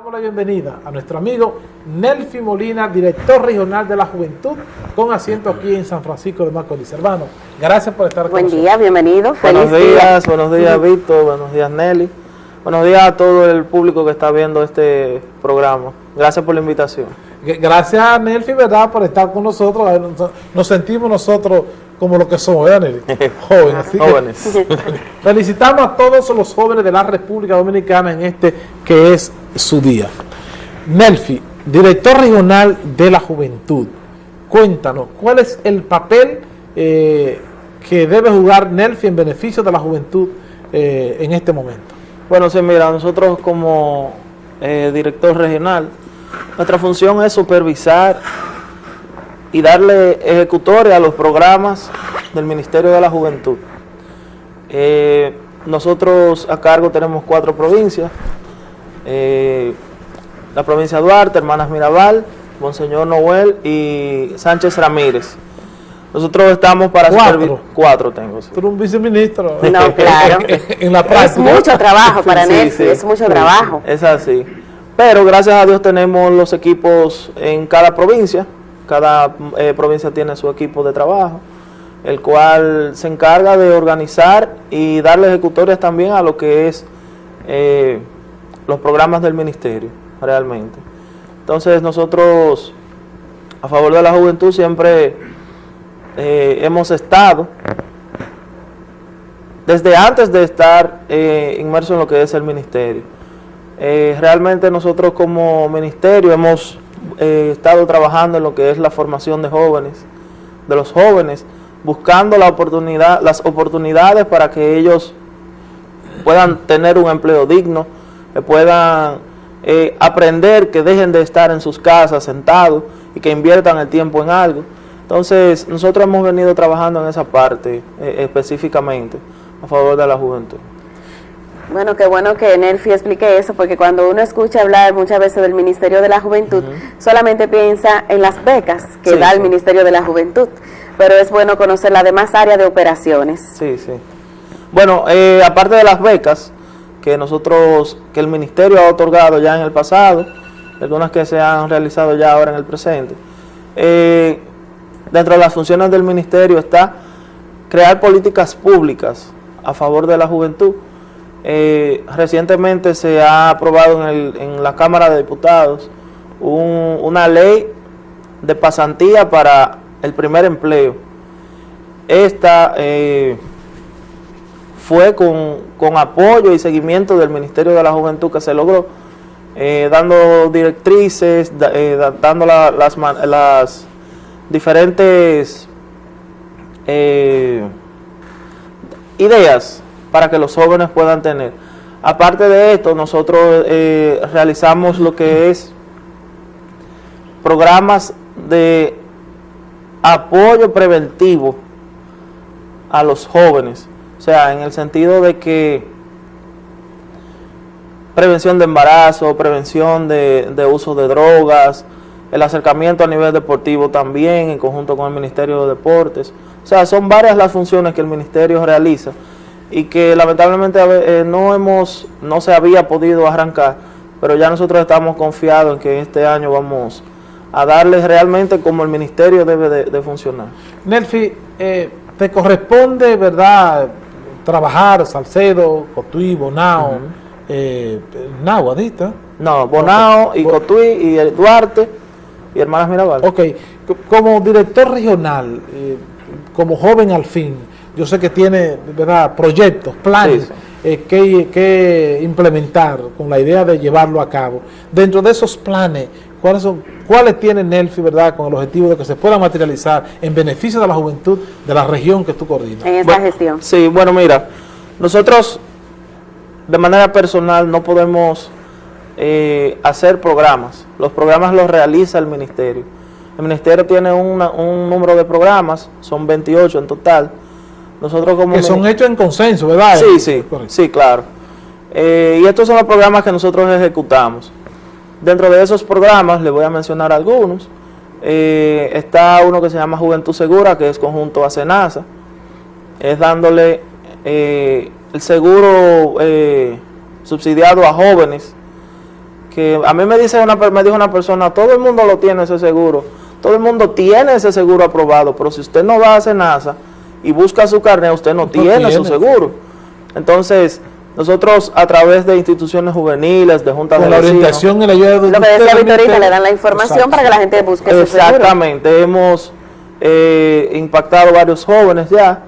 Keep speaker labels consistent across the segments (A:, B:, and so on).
A: Damos la bienvenida a nuestro amigo Nelfi Molina, director regional de la Juventud, con asiento aquí en San Francisco de Macorís. Hermano, gracias por estar
B: Buen día, bienvenido.
C: Feliz buenos días, buenos días Víctor, buenos días Nelly. Buenos días a todo el público que está viendo este programa. Gracias por la invitación.
A: Gracias Nelfi, ¿verdad?, por estar con nosotros. Nos sentimos nosotros como lo que somos, ¿verdad, Nelly? Jóvenes. jóvenes. felicitamos a todos los jóvenes de la República Dominicana en este que es su día. Nelfi, director regional de la juventud, cuéntanos, ¿cuál es el papel eh, que debe jugar Nelfi en beneficio de la juventud eh, en este momento?
C: Bueno, sí, mira, nosotros como eh, director regional, nuestra función es supervisar y darle ejecutores a los programas del Ministerio de la Juventud. nosotros a cargo tenemos cuatro provincias, eh, la provincia de Duarte, Hermanas Mirabal, Monseñor Noel y Sánchez Ramírez. Nosotros estamos para
A: cuatro,
C: cuatro tengo.
A: Sí. Tú un viceministro.
B: No, claro. en la práctica. Es mucho trabajo para sí, es mucho trabajo.
C: Es así. Pero gracias a Dios tenemos los equipos en cada provincia. Cada eh, provincia tiene su equipo de trabajo, el cual se encarga de organizar y darle ejecutorias también a lo que es eh, los programas del ministerio, realmente. Entonces nosotros, a favor de la juventud, siempre eh, hemos estado, desde antes de estar eh, inmerso en lo que es el ministerio. Realmente nosotros como ministerio hemos estado trabajando en lo que es la formación de jóvenes, de los jóvenes, buscando la oportunidad, las oportunidades para que ellos puedan tener un empleo digno, que puedan eh, aprender, que dejen de estar en sus casas sentados y que inviertan el tiempo en algo. Entonces, nosotros hemos venido trabajando en esa parte eh, específicamente a favor de la juventud.
B: Bueno, qué bueno que Nelfi explique eso, porque cuando uno escucha hablar muchas veces del Ministerio de la Juventud, solamente piensa en las becas que da el Ministerio de la Juventud, pero es bueno conocer la demás área de operaciones.
C: Sí, sí. Bueno, eh, aparte de las becas, que nosotros, que el ministerio ha otorgado ya en el pasado, algunas que se han realizado ya ahora en el presente. Eh, dentro de las funciones del ministerio está crear políticas públicas a favor de la juventud. Eh, recientemente se ha aprobado en, la Cámara de Diputados una ley de pasantía para el primer empleo. Esta eh, fue con, apoyo y seguimiento del Ministerio de la Juventud que se logró, eh, dando directrices, eh, dando las, las, diferentes eh, ideas para que los jóvenes puedan tener. Aparte de esto, nosotros realizamos lo que es programas de apoyo preventivo a los jóvenes o sea, en el sentido de que prevención de embarazo, prevención de, uso de drogas, el acercamiento a nivel deportivo también, en conjunto con el Ministerio de Deportes. O sea, son varias las funciones que el Ministerio realiza y que lamentablemente eh, no, hemos, no se había podido arrancar, pero ya nosotros estamos confiados en que este año vamos a darles realmente como el Ministerio debe de, funcionar.
A: Nelfi, eh, te corresponde, ¿verdad?, trabajar Salcedo, Cotuí, Bonao, eh, Nao,
C: No, Bonao y Cotuí y Duarte y Hermanas Mirabal.
A: Ok, como director regional, eh, como joven al fin, yo sé que tiene ¿verdad? proyectos, planes eh, que, que implementar con la idea de llevarlo a cabo. Dentro de esos planes, ¿Cuáles, son, ¿Cuáles tiene Nelfi, verdad, con el objetivo de que se pueda materializar en beneficio de la juventud de la región que tú coordinas?
B: En esta gestión.
C: Sí, bueno, mira, nosotros de manera personal no podemos eh, hacer programas. Los programas los realiza el ministerio. El ministerio tiene un número de programas, son 28 en total. Nosotros como
A: que son hechos en consenso, ¿verdad?
C: Sí, sí, sí, claro. Eh, y estos son los programas que nosotros ejecutamos. Dentro de esos programas, le voy a mencionar algunos, eh, está uno que se llama Juventud Segura, que es conjunto a Senasa, es dándole eh, el seguro eh, subsidiado a jóvenes que a mí me dice una me dijo una persona, todo el mundo lo tiene ese seguro, todo el mundo tiene ese seguro aprobado, pero si usted no va a NASA y busca su carnet, usted no, tiene, su seguro. Entonces, nosotros a través de instituciones juveniles, de juntas
A: de
C: la
A: orientación y la ayuda de
B: Lo que decía Victorita, le dan la información para que la gente busque
C: su seguro. Exactamente, hemos eh, impactado varios jóvenes ya.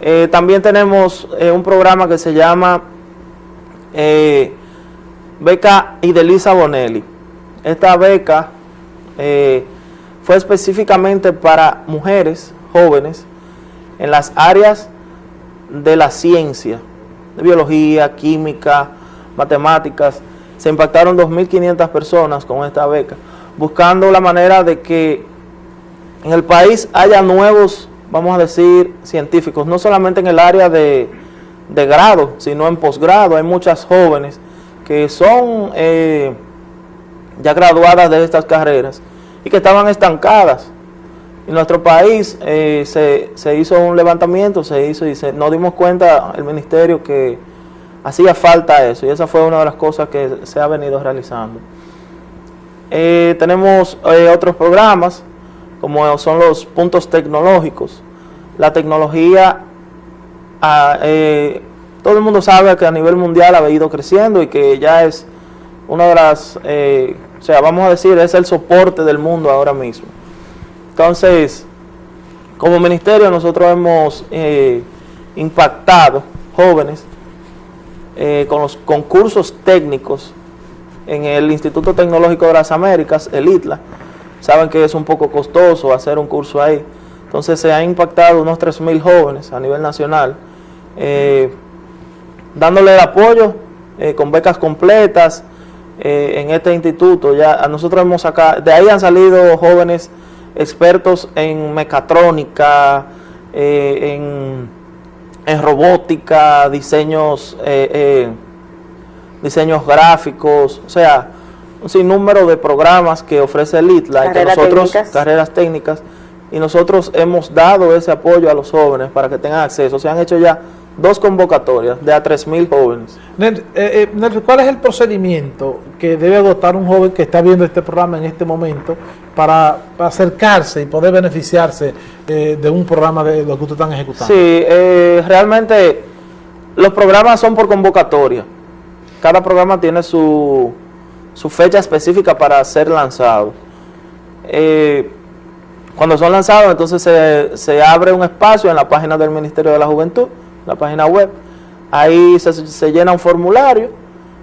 C: Eh, también tenemos eh, un programa que se llama Beca Idelisa Bonelli. Esta beca fue específicamente para mujeres jóvenes en las áreas de la ciencia, de biología, química, matemáticas. Se impactaron 2.500 personas con esta beca, buscando la manera de que en el país haya nuevos, vamos a decir, científicos, no solamente en el área de, grado, sino en posgrado. Hay muchas jóvenes que son eh, ya graduadas de estas carreras y que estaban estancadas. En nuestro país eh, se, hizo un levantamiento, se hizo y se, nos dimos cuenta el ministerio que hacía falta eso y esa fue una de las cosas que se ha venido realizando. Eh, tenemos otros programas como son los puntos tecnológicos. La tecnología, ah, eh, todo el mundo sabe que a nivel mundial ha ido creciendo y que ya es una de las, eh, o sea, vamos a decir, es el soporte del mundo ahora mismo. Entonces, como ministerio nosotros hemos eh, impactado jóvenes con los concursos técnicos en el Instituto Tecnológico de las Américas, el ITLA, saben que es un poco costoso hacer un curso ahí. Entonces se han impactado unos 3.000 jóvenes a nivel nacional, eh, dándole el apoyo eh, con becas completas eh, en este instituto. Ya nosotros hemos sacado, de ahí han salido jóvenes expertos en mecatrónica, en, en, robótica, diseños, diseños gráficos, o sea, un sinnúmero de programas que ofrece el ITLA, que nosotros, carreras técnicas, y nosotros hemos dado ese apoyo a los jóvenes para que tengan acceso. Se han hecho ya dos convocatorias de a 3.000 jóvenes.
A: Eh, eh, ¿Cuál es el procedimiento que debe agotar un joven que está viendo este programa en este momento para, acercarse y poder beneficiarse eh, de un programa de lo que ustedes están ejecutando?
C: Sí, realmente los programas son por convocatoria. Cada programa tiene su su fecha específica para ser lanzado. Eh, cuando son lanzados, entonces se, abre un espacio en la página del Ministerio de la Juventud, la página web. Ahí se, llena un formulario,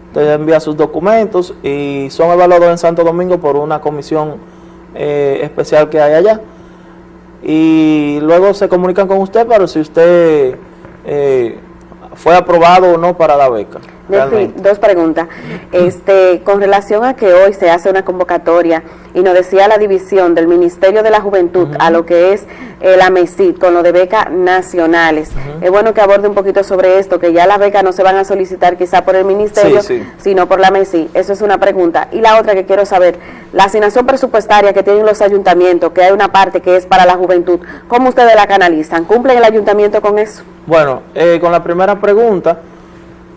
C: usted envía sus documentos y son evaluados en Santo Domingo por una comisión eh, especial que hay allá. Y luego se comunican con usted para si usted eh, fue aprobado o no para la beca
B: dos preguntas. Este, con relación a que hoy se hace una convocatoria y nos decía la división del Ministerio de la Juventud a lo que es eh, la MESID con lo de becas nacionales. Es bueno que aborde un poquito sobre esto, que ya las becas no se van a solicitar quizá por el Ministerio, sino por la MESID. Eso es una pregunta. Y la otra que quiero saber, la asignación presupuestaria que tienen los ayuntamientos, que hay una parte que es para la juventud, ¿cómo ustedes la canalizan? ¿Cumplen el ayuntamiento con eso?
C: Bueno, eh, con la primera pregunta,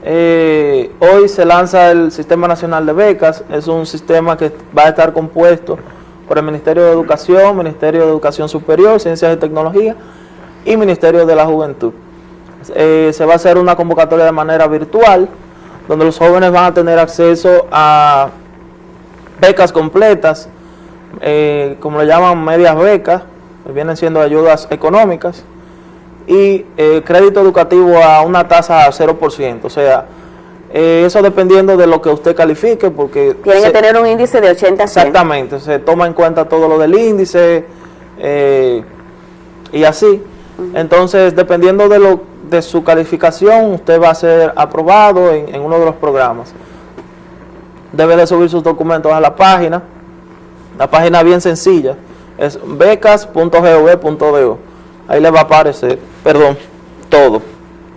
C: eh, hoy se lanza el Sistema Nacional de Becas, es un sistema que va a estar compuesto por el Ministerio de Educación, Ministerio de Educación Superior, Ciencias y Tecnología y Ministerio de la Juventud. Eh, se va a hacer una convocatoria de manera virtual, donde los jóvenes van a tener acceso a becas completas, eh, como le llaman medias becas, vienen siendo ayudas económicas, y eh, crédito educativo a una tasa a 0%, o sea, eh, eso dependiendo de lo que usted califique, porque...
B: Tiene que tener un índice de 80
C: Exactamente, se toma en cuenta todo lo del índice eh, y así. Entonces, dependiendo de, lo, de su calificación, usted va a ser aprobado en, en uno de los programas. Debe de subir sus documentos a la página, la página bien sencilla, es becas.gov.do. Ahí le va a aparecer perdón, todo,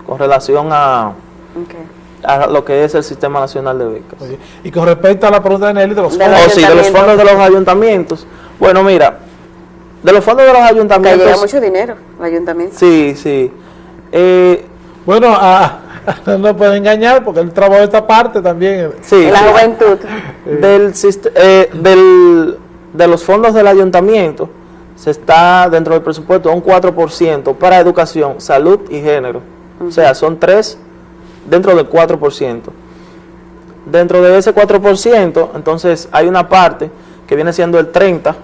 C: con relación a, a lo que es el Sistema Nacional de Becas.
A: Y con respecto a la pregunta de Nelly de los
C: fondos. Oh, sí, de los fondos de los ayuntamientos. Bueno, mira, de los fondos de los ayuntamientos...
B: Que llega mucho dinero, el ayuntamiento.
C: Sí, sí. Eh,
A: bueno, a, no puede engañar porque él trabajó esta parte también.
C: Sí,
B: la juventud.
C: Del, eh, del, de los fondos del ayuntamiento se está dentro del presupuesto un 4% para educación, salud y género. O sea, son tres dentro del 4%. Dentro de ese 4%, entonces hay una parte que viene siendo el 30%,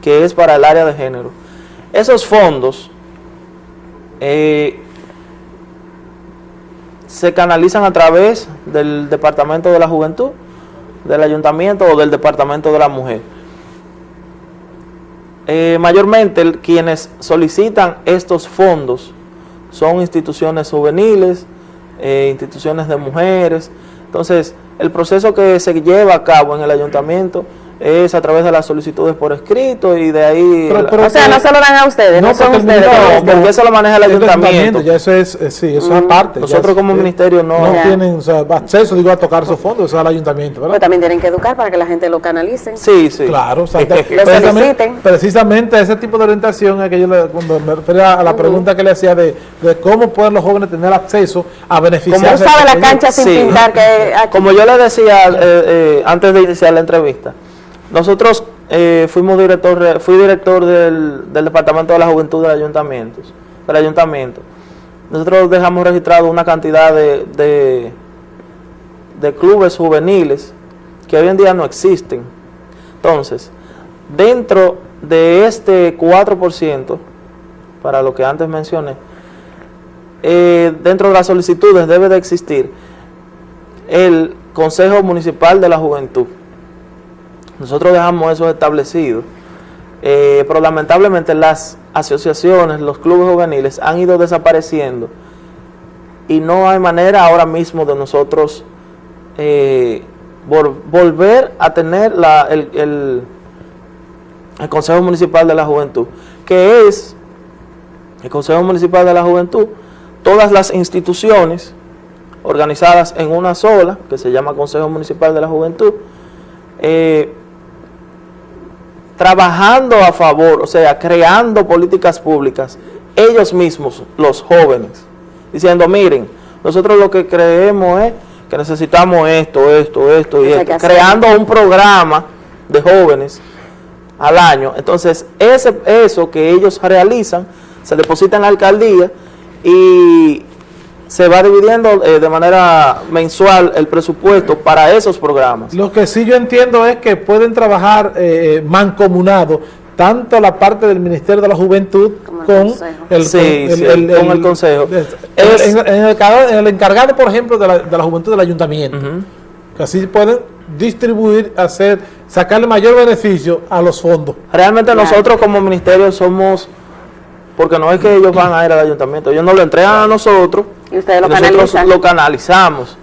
C: que es para el área de género. Esos fondos eh, se canalizan a través del Departamento de la Juventud, del Ayuntamiento o del Departamento de la Mujer. Eh, mayormente quienes solicitan estos fondos son instituciones juveniles, eh, instituciones de mujeres. Entonces, el proceso que se lleva a cabo en el ayuntamiento es a través de las solicitudes por escrito y de ahí...
B: o sea, no se lo dan a ustedes, no, son ustedes.
C: No, porque eso lo maneja el, ayuntamiento.
A: Ya eso es, eh, sí, eso es mm. aparte.
C: Nosotros como ministerio no...
A: No tienen o sea, acceso, digo, a tocar esos fondos, eso es al ayuntamiento, ¿verdad?
B: Pero también tienen que educar para que la gente lo canalicen.
C: Sí, sí.
A: Claro, o sea, precisamente, precisamente, ese tipo de orientación es que yo le, cuando me refería a la pregunta que le hacía de, de, cómo pueden los jóvenes tener acceso a beneficiarse.
B: ¿Cómo sabe la cancha sin pintar? Que
C: Como yo le decía eh, eh, antes de iniciar la entrevista, nosotros eh, fuimos director, fui director del, Departamento de la Juventud del Ayuntamiento, del Ayuntamiento. Nosotros dejamos registrado una cantidad de, de, clubes juveniles que hoy en día no existen. Entonces, dentro de este 4%, para lo que antes mencioné, eh, dentro de las solicitudes debe de existir el Consejo Municipal de la Juventud. Nosotros dejamos eso establecido, eh, pero lamentablemente las asociaciones, los clubes juveniles han ido desapareciendo y no hay manera ahora mismo de nosotros eh, volver a tener el, el Consejo Municipal de la Juventud, que es el Consejo Municipal de la Juventud, todas las instituciones organizadas en una sola, que se llama Consejo Municipal de la Juventud, eh, trabajando a favor, o sea, creando políticas públicas, ellos mismos, los jóvenes, diciendo, miren, nosotros lo que creemos es que necesitamos esto, esto, esto y esto, creando un programa de jóvenes al año. Entonces, ese, eso que ellos realizan, se deposita en la alcaldía y se va dividiendo eh, de manera mensual el presupuesto para esos programas.
A: Lo que sí yo entiendo es que pueden trabajar eh, mancomunado tanto la parte del Ministerio de la Juventud con el,
C: sí, el, con el, Consejo.
A: en, el, encargado, por ejemplo, de la, Juventud del Ayuntamiento. Que así pueden distribuir, hacer, sacarle mayor beneficio a los fondos.
C: Realmente nosotros como ministerio somos porque no es que ellos van a ir al ayuntamiento, ellos nos lo entregan a nosotros
B: y ustedes lo
C: nosotros lo canalizamos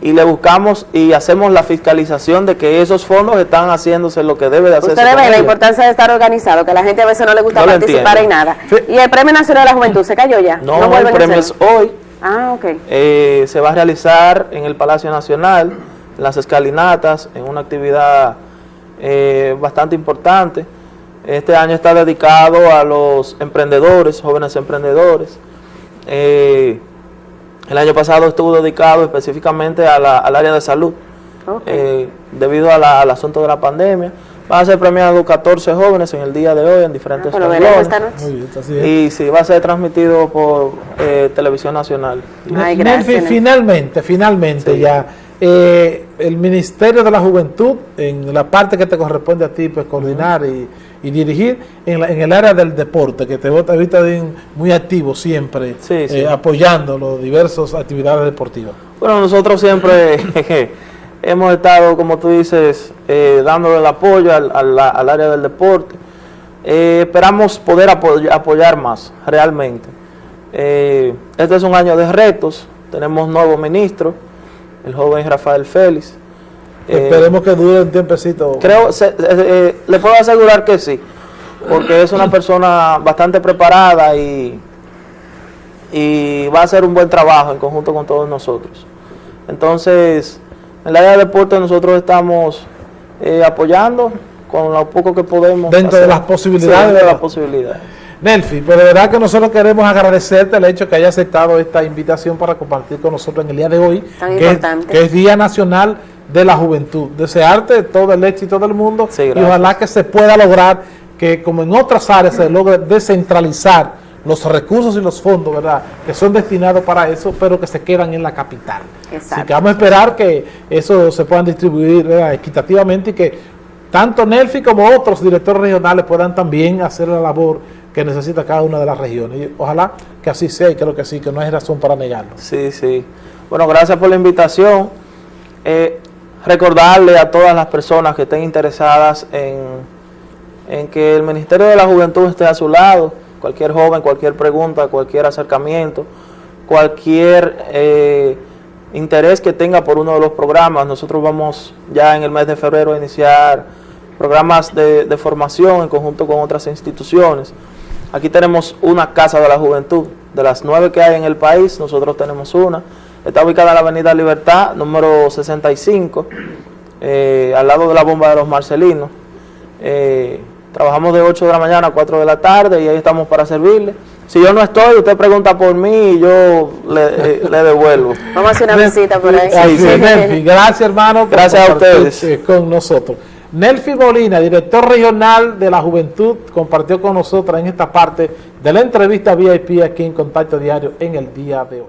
C: y le buscamos y hacemos la fiscalización de que esos fondos están haciéndose lo que debe de hacerse.
B: Ustedes ven la importancia de estar organizado, que a la gente a veces no le gusta participar en nada. ¿Y el Premio Nacional de la Juventud se cayó ya?
C: No, el premio es hoy.
B: Ah, ok.
C: Eh, se va a realizar en el Palacio Nacional, en las escalinatas, en una actividad eh, bastante importante. Este año está dedicado a los emprendedores, jóvenes emprendedores. Eh, el año pasado estuvo dedicado específicamente al área de salud, eh, debido al asunto de la pandemia. Va a ser premiado 14 jóvenes en el día de hoy en diferentes
B: ah, esta noche.
C: Y sí, va a ser transmitido por eh, Televisión Nacional.
A: Ay, finalmente, finalmente ya eh, el Ministerio de la Juventud, en la parte que te corresponde a ti, pues coordinar y, dirigir en, el área del deporte, que te vota ahorita muy activo siempre, eh, apoyando las diversas actividades deportivas.
C: Bueno, nosotros siempre hemos estado, como tú dices, eh, dándole el apoyo al, al, área del deporte. Eh, esperamos poder apoyar más, realmente. este es un año de retos, tenemos nuevo ministro, el joven Rafael Félix.
A: Esperemos que dure un tiempecito.
C: Creo, eh, eh, le puedo asegurar que sí, porque es una persona bastante preparada y, y va a hacer un buen trabajo en conjunto con todos nosotros. Entonces, en el área de deporte nosotros estamos eh, apoyando con lo poco que podemos.
A: Dentro de las posibilidades.
C: de las posibilidades.
A: Nelfi, pero de verdad que nosotros queremos agradecerte el hecho que haya aceptado esta invitación para compartir con nosotros en el día de hoy,
B: Tan
A: que es,
B: importante.
A: que es Día Nacional de la Juventud. Desearte todo el éxito del mundo
C: Sí,
A: y ojalá que se pueda lograr que como en otras áreas se logre descentralizar los recursos y los fondos, ¿verdad?, que son destinados para eso, pero que se quedan en la capital. Así
B: Exacto.
A: que vamos a esperar que eso se puedan distribuir ¿verdad? equitativamente y que tanto Nelfi como otros directores regionales puedan también hacer la labor que necesita cada una de las regiones. Y ojalá que así sea y creo que sí, que no hay razón para negarlo.
C: Sí, sí. Bueno, gracias por la invitación. Eh, recordarle a todas las personas que estén interesadas en, que el Ministerio de la Juventud esté a su lado, cualquier joven, cualquier pregunta, cualquier acercamiento, cualquier eh, interés que tenga por uno de los programas. Nosotros vamos ya en el mes de febrero a iniciar programas de formación en conjunto con otras instituciones. Aquí tenemos una Casa de la Juventud. De las nueve que hay en el país, nosotros tenemos una. Está ubicada en la Avenida Libertad, número 65, eh, al lado de la bomba de los Marcelinos. Eh, trabajamos de 8 de la mañana a 4 de la tarde y ahí estamos para servirle. Si yo no estoy, usted pregunta por mí y yo le, eh, le devuelvo.
B: Vamos a hacer una visita por ahí.
A: Así es, Nelfi. Gracias, hermano. por
C: Gracias a ustedes.
A: eh, Con nosotros. Nelfi Molina, director regional de la Juventud, compartió con nosotros en esta parte de la entrevista VIP aquí en Contacto Diario en el día de hoy.